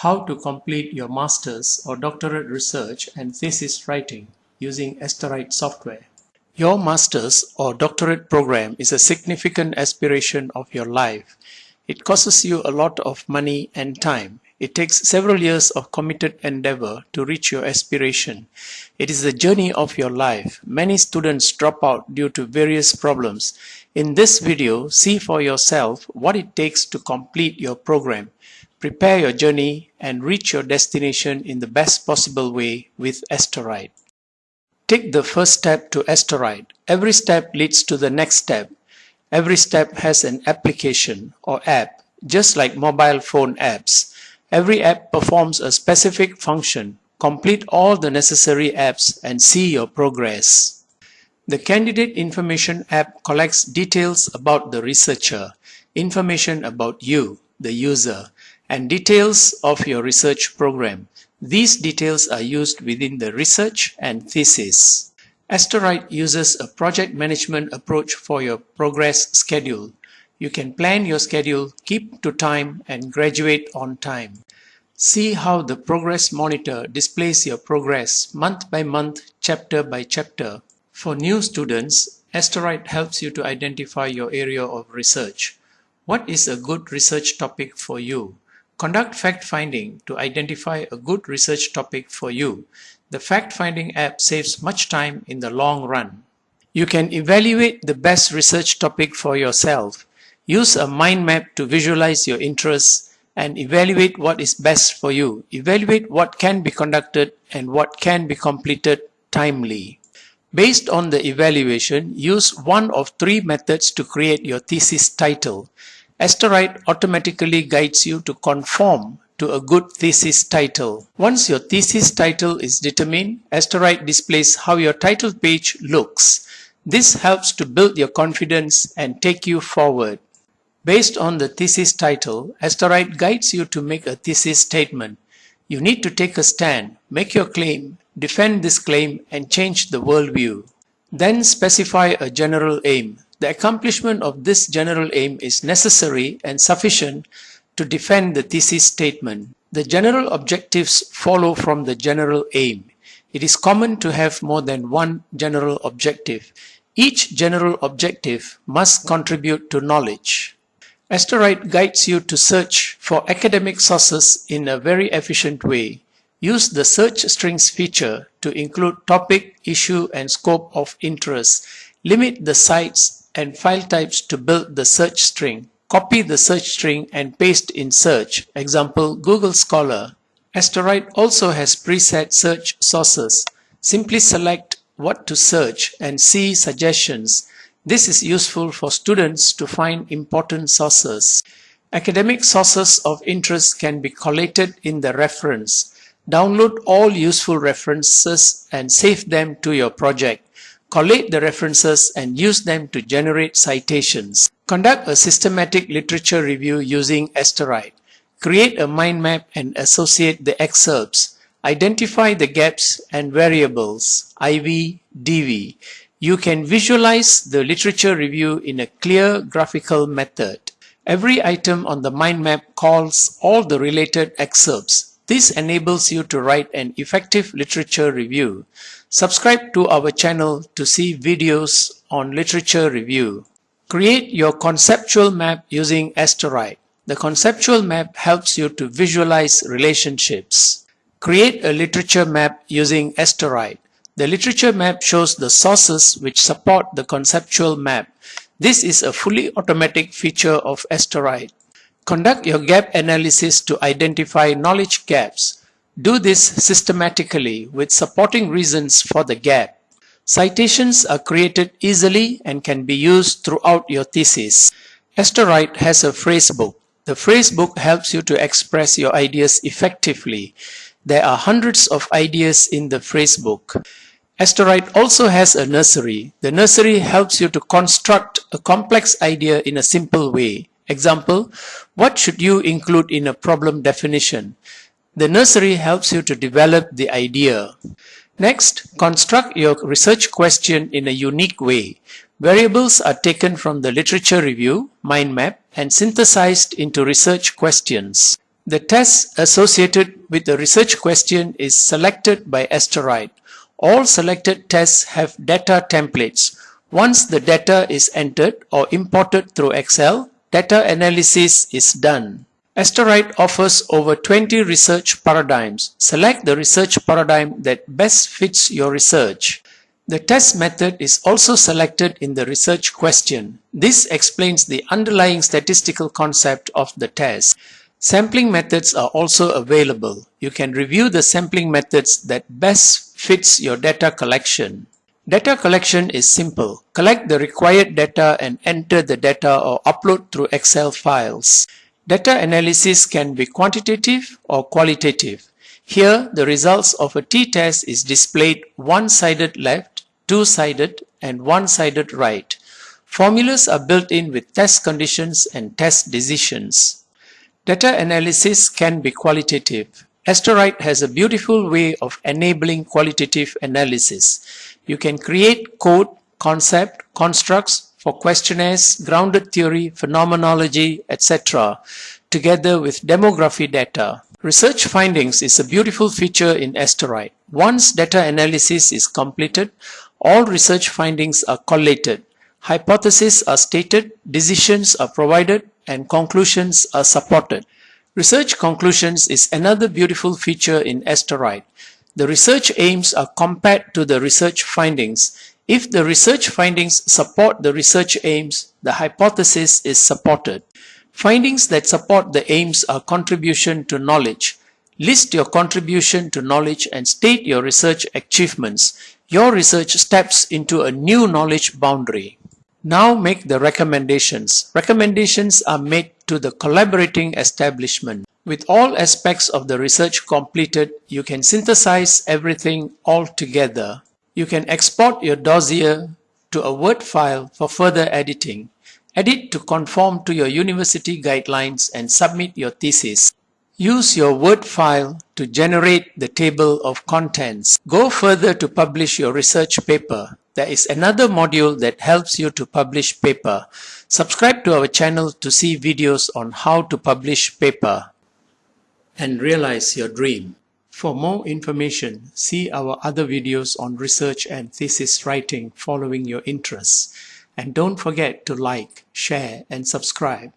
how to complete your master's or doctorate research and thesis writing using Esterite software. Your master's or doctorate program is a significant aspiration of your life. It costs you a lot of money and time. It takes several years of committed endeavor to reach your aspiration. It is the journey of your life. Many students drop out due to various problems. In this video, see for yourself what it takes to complete your program. Prepare your journey and reach your destination in the best possible way with Esterite. Take the first step to Esterite. Every step leads to the next step. Every step has an application or app, just like mobile phone apps. Every app performs a specific function. Complete all the necessary apps and see your progress. The Candidate Information app collects details about the researcher, information about you, the user, and details of your research program. These details are used within the research and thesis. Esterite uses a project management approach for your progress schedule. You can plan your schedule, keep to time, and graduate on time. See how the Progress Monitor displays your progress month by month, chapter by chapter. For new students, Esterite helps you to identify your area of research. What is a good research topic for you? Conduct fact-finding to identify a good research topic for you. The fact-finding app saves much time in the long run. You can evaluate the best research topic for yourself. Use a mind map to visualize your interests and evaluate what is best for you. Evaluate what can be conducted and what can be completed timely. Based on the evaluation, use one of three methods to create your thesis title. Esterite automatically guides you to conform to a good thesis title. Once your thesis title is determined, Esterite displays how your title page looks. This helps to build your confidence and take you forward. Based on the thesis title, Esterite guides you to make a thesis statement. You need to take a stand, make your claim, defend this claim and change the worldview. Then specify a general aim. The accomplishment of this general aim is necessary and sufficient to defend the thesis statement. The general objectives follow from the general aim. It is common to have more than one general objective. Each general objective must contribute to knowledge. Esterite guides you to search for academic sources in a very efficient way. Use the search strings feature to include topic, issue, and scope of interest. Limit the sites and file types to build the search string. Copy the search string and paste in search. Example, Google Scholar. Esterite also has preset search sources. Simply select what to search and see suggestions. This is useful for students to find important sources. Academic sources of interest can be collated in the reference. Download all useful references and save them to your project. Collate the references and use them to generate citations. Conduct a systematic literature review using Esterite. Create a mind map and associate the excerpts. Identify the gaps and variables, IV, DV. You can visualize the literature review in a clear graphical method. Every item on the mind map calls all the related excerpts. This enables you to write an effective literature review. Subscribe to our channel to see videos on literature review. Create your conceptual map using Esterite. The conceptual map helps you to visualize relationships. Create a literature map using Esterite. The literature map shows the sources which support the conceptual map. This is a fully automatic feature of Esterite. Conduct your gap analysis to identify knowledge gaps. Do this systematically with supporting reasons for the gap. Citations are created easily and can be used throughout your thesis. Esterite has a phrasebook. The phrasebook helps you to express your ideas effectively. There are hundreds of ideas in the phrasebook. Esterite also has a nursery. The nursery helps you to construct a complex idea in a simple way. Example, what should you include in a problem definition? The nursery helps you to develop the idea. Next, construct your research question in a unique way. Variables are taken from the literature review, mind map, and synthesized into research questions. The test associated with the research question is selected by Asterite. All selected tests have data templates. Once the data is entered or imported through Excel, data analysis is done. Asterite offers over 20 research paradigms. Select the research paradigm that best fits your research. The test method is also selected in the research question. This explains the underlying statistical concept of the test. Sampling methods are also available. You can review the sampling methods that best fits your data collection. Data collection is simple. Collect the required data and enter the data or upload through Excel files. Data analysis can be quantitative or qualitative. Here, the results of a t-test is displayed one-sided left two-sided and one-sided right. Formulas are built in with test conditions and test decisions. Data analysis can be qualitative. Asterite has a beautiful way of enabling qualitative analysis. You can create code, concept, constructs for questionnaires, grounded theory, phenomenology, etc. together with demography data. Research findings is a beautiful feature in Asterite. Once data analysis is completed, all research findings are collated, hypotheses are stated, decisions are provided, and conclusions are supported. Research conclusions is another beautiful feature in Asterite. The research aims are compared to the research findings. If the research findings support the research aims, the hypothesis is supported. Findings that support the aims are contribution to knowledge. List your contribution to knowledge and state your research achievements. Your research steps into a new knowledge boundary. Now make the recommendations. Recommendations are made to the collaborating establishment. With all aspects of the research completed, you can synthesize everything all together. You can export your dossier to a Word file for further editing. Edit to conform to your university guidelines and submit your thesis. Use your Word file to generate the table of contents. Go further to publish your research paper. There is another module that helps you to publish paper. Subscribe to our channel to see videos on how to publish paper and realize your dream. For more information, see our other videos on research and thesis writing following your interests. And don't forget to like, share and subscribe.